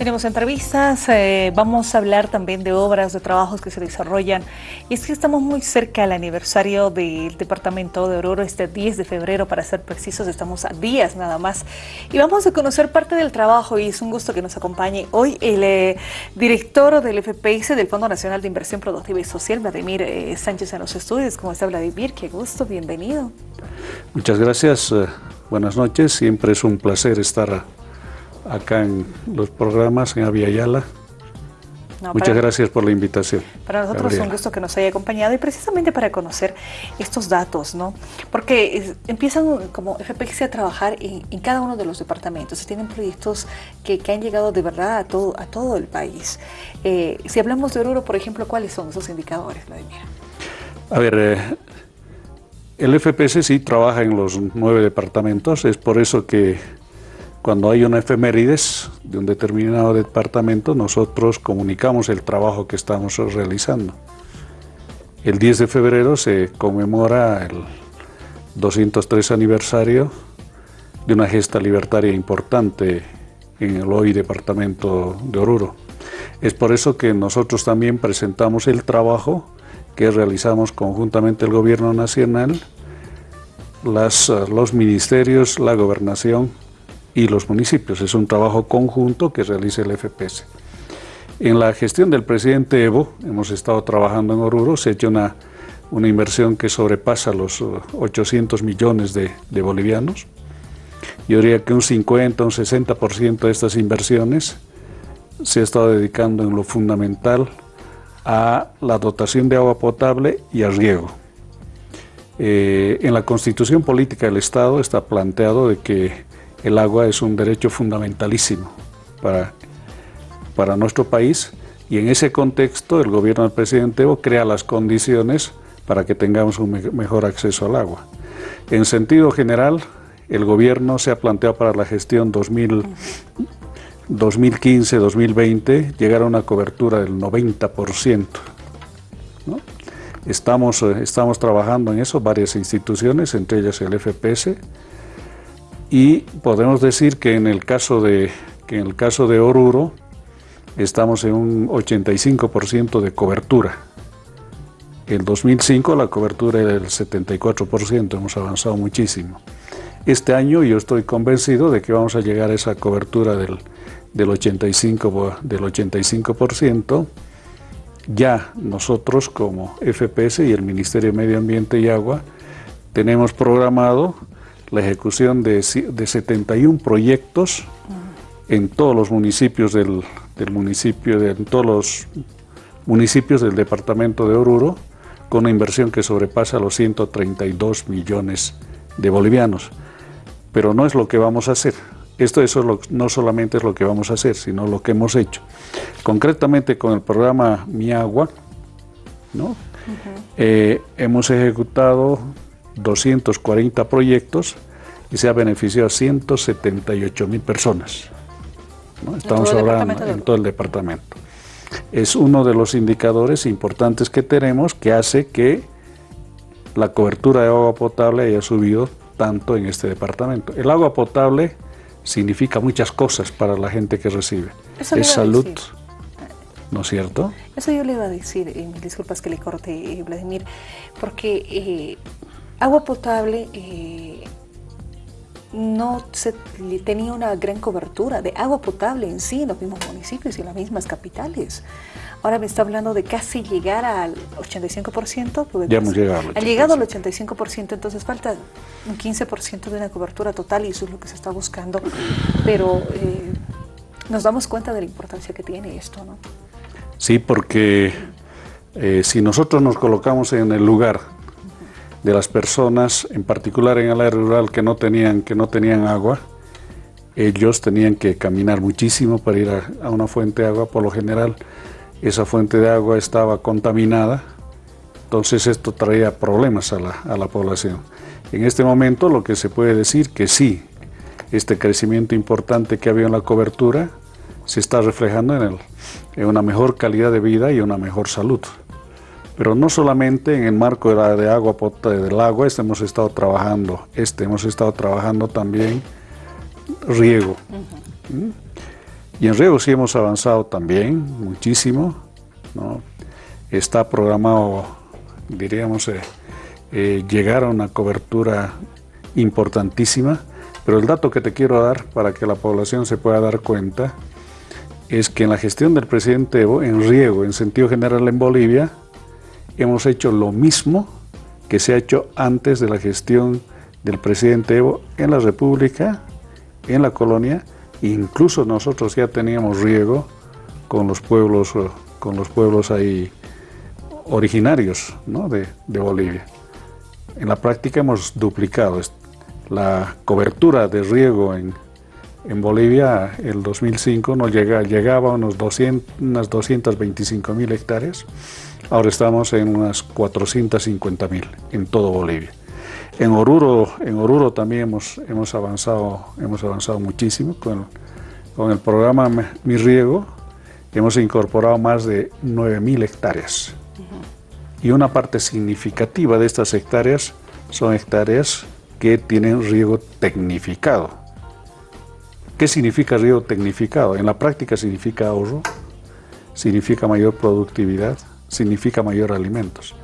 Tenemos entrevistas, eh, vamos a hablar también de obras, de trabajos que se desarrollan. Y es que estamos muy cerca del aniversario del Departamento de Oruro, este 10 de febrero, para ser precisos, estamos a días nada más. Y vamos a conocer parte del trabajo y es un gusto que nos acompañe hoy el eh, director del FPS, del Fondo Nacional de Inversión Productiva y Social, Vladimir eh, Sánchez en los estudios. ¿Cómo está Vladimir? Qué gusto, bienvenido. Muchas gracias, buenas noches, siempre es un placer estar acá en los programas en Aviala. Muchas gracias por la invitación. Para nosotros es un gusto que nos haya acompañado y precisamente para conocer estos datos, ¿no? Porque empiezan como FPX a trabajar en, cada uno de los departamentos y tienen proyectos que, han llegado de verdad a todo, a todo el país. Eh, si hablamos de Oruro, por ejemplo, ¿cuáles son esos indicadores, Vladimir? A ver, eh, el FPS sí trabaja en los nueve departamentos, es por eso que cuando hay una efemérides de un determinado departamento, nosotros comunicamos el trabajo que estamos realizando. El 10 de febrero se conmemora el 203 aniversario de una gesta libertaria importante en el hoy departamento de Oruro. Es por eso que nosotros también presentamos el trabajo que realizamos conjuntamente el Gobierno Nacional, las, los ministerios, la gobernación y los municipios. Es un trabajo conjunto que realiza el FPS. En la gestión del presidente Evo, hemos estado trabajando en Oruro, se ha hecho una, inversión que sobrepasa los 800 uh, millones de, de bolivianos. Yo diría que un 50, un 60% de estas inversiones se ha estado dedicando en lo fundamental a la dotación de agua potable y a riego. Eh, en la constitución política del Estado está planteado de que el agua es un derecho fundamentalísimo para, para nuestro país y en ese contexto el gobierno del presidente Evo crea las condiciones para que tengamos un mejor acceso al agua. En sentido general, el gobierno se ha planteado para la gestión 2015-2020 llegar a una cobertura del 90%. Estamos, eh, estamos trabajando en eso, varias instituciones, entre ellas el FPS, y podemos decir que en el caso de, que en el caso de Oruro estamos en un 85% de cobertura. En 2005 la cobertura era del 74%, hemos avanzado muchísimo. Este año yo estoy convencido de que vamos a llegar a esa cobertura del, del 85%, del 85%. Ya nosotros como FPS y el Ministerio de Medio Ambiente y Agua tenemos programado la ejecución de, de 71 proyectos en todos los municipios del, municipio, de, en todos los municipios del departamento de Oruro, con una inversión que sobrepasa los 132 millones de bolivianos. Pero no es lo que vamos a hacer. Esto eso no solamente es lo que vamos a hacer, sino lo que hemos hecho. Concretamente con el programa Mi Agua, ¿no? Eh, hemos ejecutado 240 proyectos y se ha beneficiado a 178 mil personas. Estamos hablando en todo el departamento. Es uno de los indicadores importantes que tenemos que hace que la cobertura de agua potable haya subido tanto en este departamento. El agua potable significa muchas cosas para la gente que recibe. es salud, ¿no es cierto? Eso yo le iba a decir, eh, disculpas que le corte, eh, Vladimir, porque eh, agua potable eh, no se tenía una gran cobertura de agua potable en sí en los mismos municipios y en las mismas capitales. Ahora me está hablando de casi llegar al 85%. Ya hemos llegado Ha llegado al 85%, entonces falta un 15% de una cobertura total y eso es lo que se está buscando. Pero eh, nos damos cuenta de la importancia que tiene esto, ¿no? Sí, porque eh, si nosotros nos colocamos en el lugar de las personas, en particular en el área rural que no tenían, que no tenían agua, ellos tenían que caminar muchísimo para ir a, una fuente de agua, por lo general esa fuente de agua estaba contaminada, entonces esto traía problemas a la, a la población. En este momento lo que se puede decir que sí, este crecimiento importante que había en la cobertura se está reflejando en, el, en una mejor calidad de vida y una mejor salud. Pero no solamente en el marco de, la, de agua del agua, este hemos estado trabajando, este hemos estado trabajando también riego. ¿Mm? Y en riego sí hemos avanzado también muchísimo. Está programado, diríamos, eh, eh, llegar a una cobertura importantísima, pero el dato que te quiero dar para que la población se pueda dar cuenta es que en la gestión del presidente Evo, en riego, en sentido general en Bolivia, hemos hecho lo mismo que se ha hecho antes de la gestión del presidente Evo en la República, en la colonia, incluso nosotros ya teníamos riego con los pueblos, con los pueblos ahí originarios de, de Bolivia. En la práctica hemos duplicado la cobertura de riego en, en Bolivia, el 2005 nos llega, llegaba a unos 200, unas 225 mil hectáreas, ahora estamos en unas 450 mil en todo Bolivia. En Oruro, en Oruro también hemos, hemos, avanzado, hemos avanzado muchísimo con, con el programa Mi Riego, hemos incorporado más de 9 mil hectáreas. Y una parte significativa de estas hectáreas son hectáreas que tienen riego tecnificado. ¿Qué significa riego tecnificado? En la práctica significa ahorro, significa mayor productividad, significa mayor alimentos.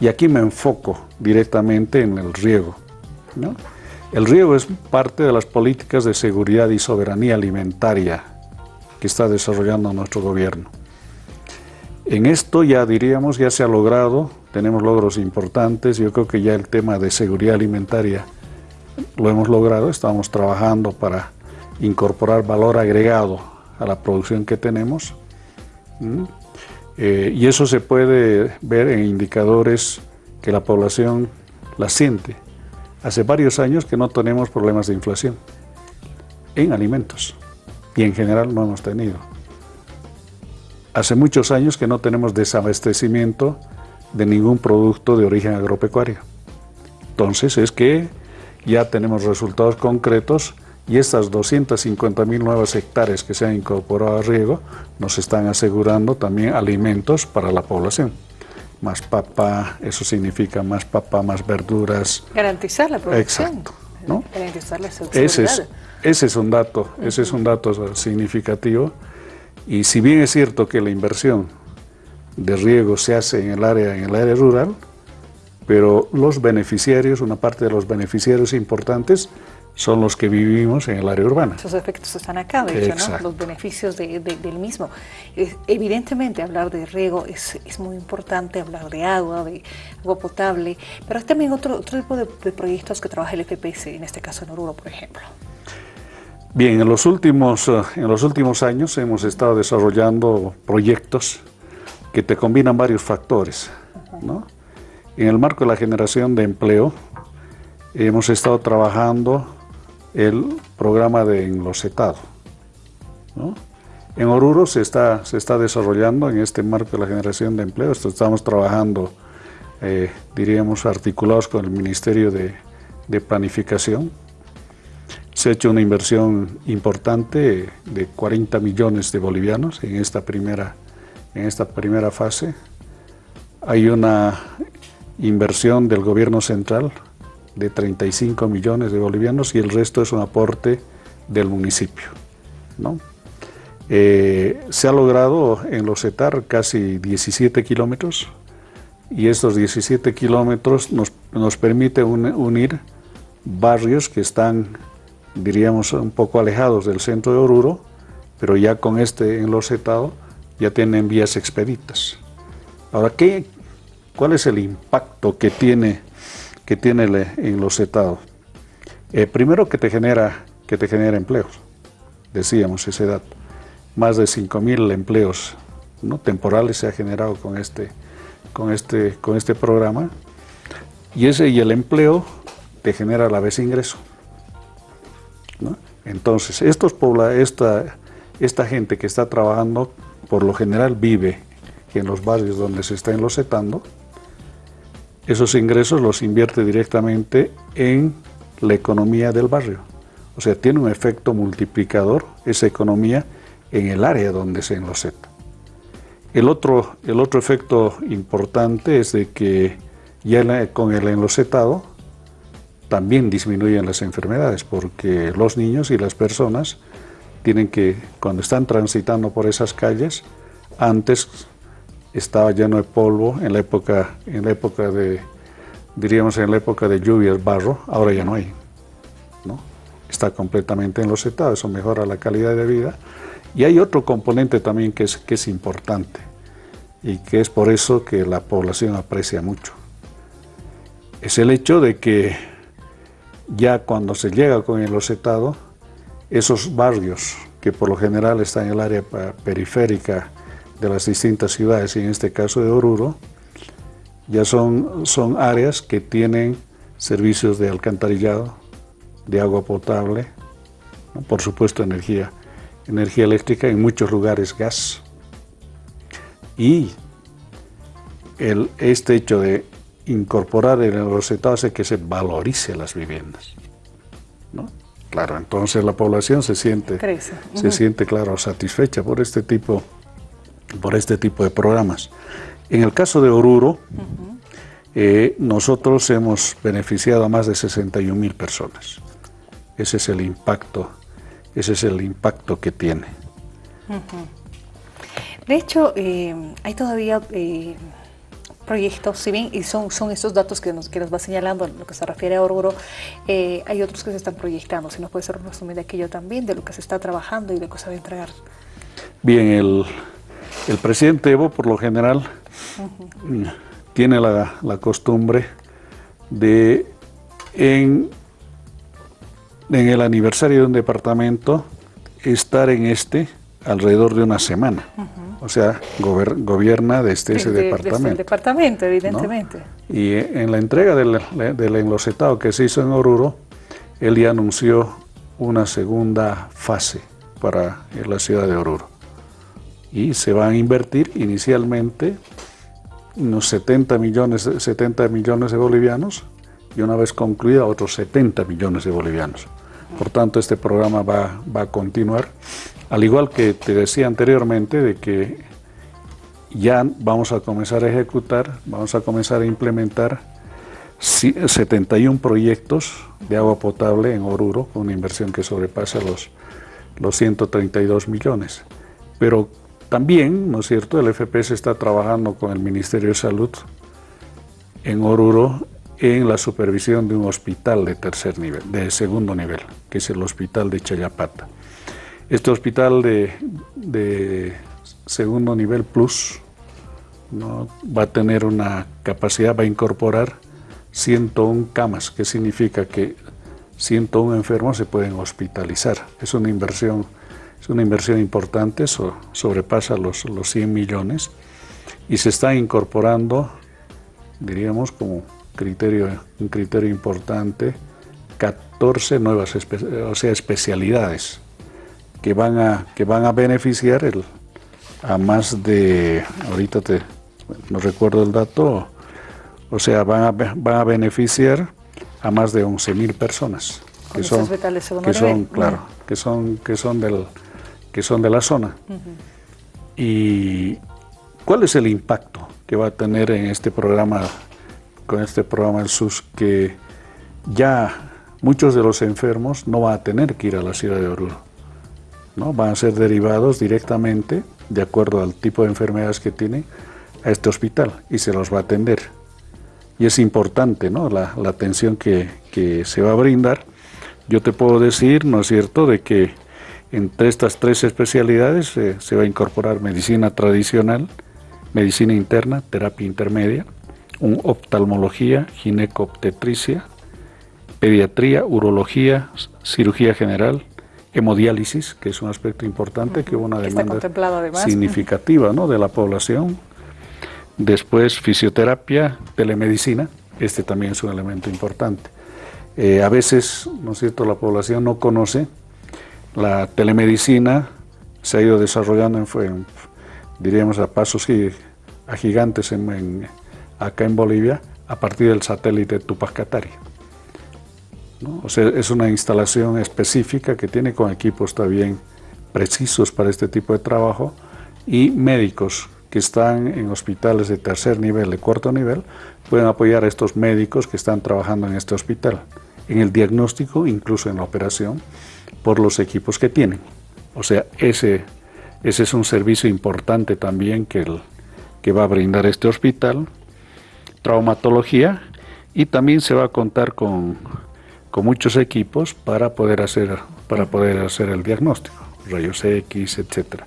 Y aquí me enfoco directamente en el riego. El riego es parte de las políticas de seguridad y soberanía alimentaria que está desarrollando nuestro gobierno. En esto ya diríamos, ya se ha logrado, tenemos logros importantes, yo creo que ya el tema de seguridad alimentaria lo hemos logrado, estamos trabajando para incorporar valor agregado a la producción que tenemos. Eh, y eso se puede ver en indicadores que la población la siente. Hace varios años que no tenemos problemas de inflación en alimentos y en general no hemos tenido. Hace muchos años que no tenemos desabastecimiento de ningún producto de origen agropecuario. Entonces es que ya tenemos resultados concretos y estas 250 mil nuevas hectáreas que se han incorporado a riego nos están asegurando también alimentos para la población. Más papa, eso significa más papa, más verduras. Garantizar la producción. Exacto. Garantizar la ese es, ese es un dato, ese es un dato significativo. Y si bien es cierto que la inversión de riego se hace en el área, en el área rural, pero los beneficiarios, una parte de los beneficiarios importantes, son los que vivimos en el área urbana. Esos efectos están acá, de hecho, ¿no? los beneficios del mismo. evidentemente, hablar de riego es, muy importante, hablar de agua, de agua potable, pero hay también otro, otro tipo de, proyectos que trabaja el FPS, en este caso en Oruro, por ejemplo. Bien, en los últimos, eh, en los últimos años hemos estado desarrollando proyectos que te combinan varios factores. ¿no? En el marco de la generación de empleo, hemos estado trabajando el programa de enlosetado. En Oruro se está, se está desarrollando en este marco de la generación de empleo, estamos trabajando, eh, diríamos, articulados con el Ministerio de, Planificación. Se ha hecho una inversión importante de 40 millones de bolivianos en esta primera, en esta primera fase. Hay una inversión del gobierno central de 35 millones de bolivianos y el resto es un aporte del municipio. ¿no? Eh, se ha logrado en los CETAR casi 17 kilómetros y estos 17 kilómetros nos, nos permite unir barrios que están, diríamos, un poco alejados del centro de Oruro, pero ya con este enlocetado ya tienen vías expeditas. Ahora, ¿qué, ¿cuál es el impacto que tiene que tiene el enlocetado? Eh, primero que te, genera, que te genera empleos, decíamos ese dato. Más de 5.000 empleos ¿no? temporales se ha generado con este, con, este, con este programa. Y, ese, y el empleo te genera a la vez ingreso. Entonces, estos esta, esta gente que está trabajando, por lo general vive en los barrios donde se está enlocetando, esos ingresos los invierte directamente en la economía del barrio. O sea, tiene un efecto multiplicador esa economía en el área donde se enloceta. El otro, el otro efecto importante es de que ya con el enlocetado también disminuyen las enfermedades porque los niños y las personas tienen que, cuando están transitando por esas calles, antes estaba lleno de polvo en la época, en la época de, diríamos en la época de lluvias, barro, ahora ya no hay. ¿no? Está completamente enlosetado, eso mejora la calidad de vida. Y hay otro componente también que es, que es importante y que es por eso que la población aprecia mucho. Es el hecho de que ya cuando se llega con el losetado, esos barrios que por lo general están en el área periférica de las distintas ciudades, y en este caso de Oruro, ya son, son áreas que tienen servicios de alcantarillado, de agua potable, por supuesto energía, energía eléctrica, en muchos lugares gas. Y el, este hecho de incorporar el rosetado hace que se valorice las viviendas. ¿no? Claro, entonces la población se siente, se siente, claro, satisfecha por este tipo, por este tipo de programas. En el caso de Oruro, eh, nosotros hemos beneficiado a más de 61 mil personas. Ese es el impacto, ese es el impacto que tiene. De hecho, eh, hay todavía eh, proyectos, si bien y son, son estos datos que nos, que nos va señalando en lo que se refiere a Oruro, hay otros que se están proyectando. Si nos puede ser un resumen de aquello también, de lo que se está trabajando y de lo que se va a entregar. Bien, el, el presidente Evo, por lo general, tiene la, la, costumbre de, en, en el aniversario de un departamento, estar en este alrededor de una semana. O sea, gobierna desde ese departamento. Desde el departamento, evidentemente. Y en la entrega del, del enlosetado que se hizo en Oruro, él ya anunció una segunda fase para la ciudad de Oruro. Y se van a invertir inicialmente unos 70 millones, 70 millones de bolivianos y una vez concluida otros 70 millones de bolivianos. Por tanto, este programa va, va a continuar al igual que te decía anteriormente, de que ya vamos a comenzar a ejecutar, vamos a comenzar a implementar 71 proyectos de agua potable en Oruro, con una inversión que sobrepasa los, los 132 millones. Pero también, ¿no es cierto?, el FPS está trabajando con el Ministerio de Salud en Oruro en la supervisión de un hospital de tercer nivel, de segundo nivel, que es el Hospital de Chayapata. Este hospital de, segundo nivel plus va a tener una capacidad, va a incorporar 101 camas, que significa que 101 enfermos se pueden hospitalizar. Es una inversión, es una inversión importante, sobrepasa los, los 100 millones y se está incorporando, diríamos como criterio, un criterio importante, 14 nuevas o sea, especialidades que van a, que van a beneficiar el, a más de, ahorita te, no recuerdo el dato, o sea, van a, van a beneficiar a más de 11 mil personas que son, que son claro, que son, que son del, que son de la zona. Y ¿cuál es el impacto que va a tener en este programa, con este programa del SUS, que ya muchos de los enfermos no van a tener que ir a la ciudad de Oruro? van a ser derivados directamente, de acuerdo al tipo de enfermedades que tienen, a este hospital y se los va a atender. Y es importante ¿no? la, atención que, se va a brindar. Yo te puedo decir, ¿no es cierto?, de que entre estas tres especialidades eh, se va a incorporar medicina tradicional, medicina interna, terapia intermedia, un oftalmología, ginecobstetricia, pediatría, urología, cirugía general, hemodiálisis, que es un aspecto importante, que hubo una demanda significativa ¿no? de la población. Después fisioterapia, telemedicina, este también es un elemento importante. Eh, a veces, ¿no es cierto?, la población no conoce la telemedicina, se ha ido desarrollando, en, diríamos, a pasos y a gigantes en, acá en Bolivia, a partir del satélite Tupac Katari. O sea, es una instalación específica que tiene con equipos también precisos para este tipo de trabajo y médicos que están en hospitales de tercer nivel, de cuarto nivel, pueden apoyar a estos médicos que están trabajando en este hospital, en el diagnóstico, incluso en la operación, por los equipos que tienen. O sea, ese, ese es un servicio importante también que, el, que va a brindar este hospital. Traumatología y también se va a contar con, con muchos equipos para poder hacer, para poder hacer el diagnóstico, rayos X, etcétera.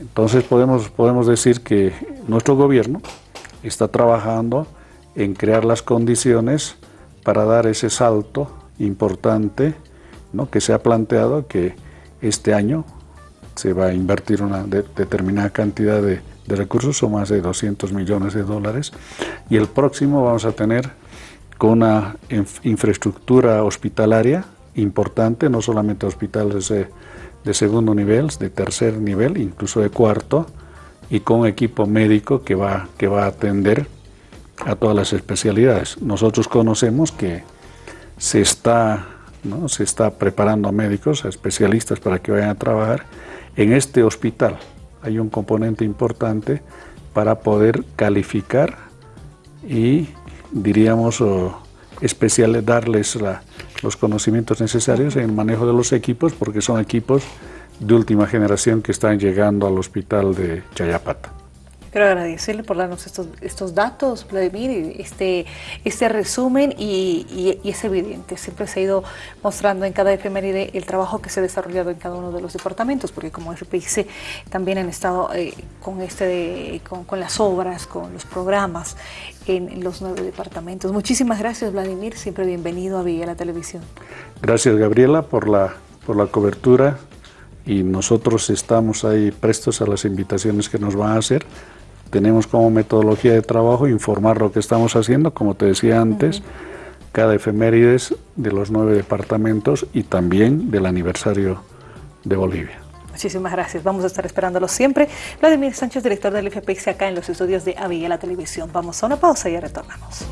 Entonces podemos, podemos decir que nuestro gobierno está trabajando en crear las condiciones para dar ese salto importante ¿no? que se ha planteado que este año se va a invertir una determinada cantidad de, recursos, o más de 200 millones de dólares, y el próximo vamos a tener con una infraestructura hospitalaria importante, no solamente hospitales de, de segundo nivel, de tercer nivel, incluso de cuarto, y con equipo médico que va, que va a atender a todas las especialidades. Nosotros conocemos que se está, ¿no? se está preparando a médicos, a especialistas para que vayan a trabajar en este hospital. Hay un componente importante para poder calificar y, diríamos, especial, darles los conocimientos necesarios en el manejo de los equipos, porque son equipos de última generación que están llegando al hospital de Chayapata. Quiero agradecerle por darnos estos, estos datos, Vladimir, este, este resumen y, es evidente, siempre se ha ido mostrando en cada efeméride el trabajo que se ha desarrollado en cada uno de los departamentos, porque como FPIC también han estado eh, con, este con, las obras, con los programas en, los nueve departamentos. Muchísimas gracias, Vladimir, siempre bienvenido a Villa la Televisión. Gracias, Gabriela, por la, por la cobertura y nosotros estamos ahí prestos a las invitaciones que nos van a hacer tenemos como metodología de trabajo informar lo que estamos haciendo, como te decía antes, cada efemérides de los nueve departamentos y también del aniversario de Bolivia. Muchísimas gracias. Vamos a estar esperándolo siempre. Vladimir Sánchez, director del FPX acá en los estudios de Avilla la Televisión. Vamos a una pausa y ya retornamos.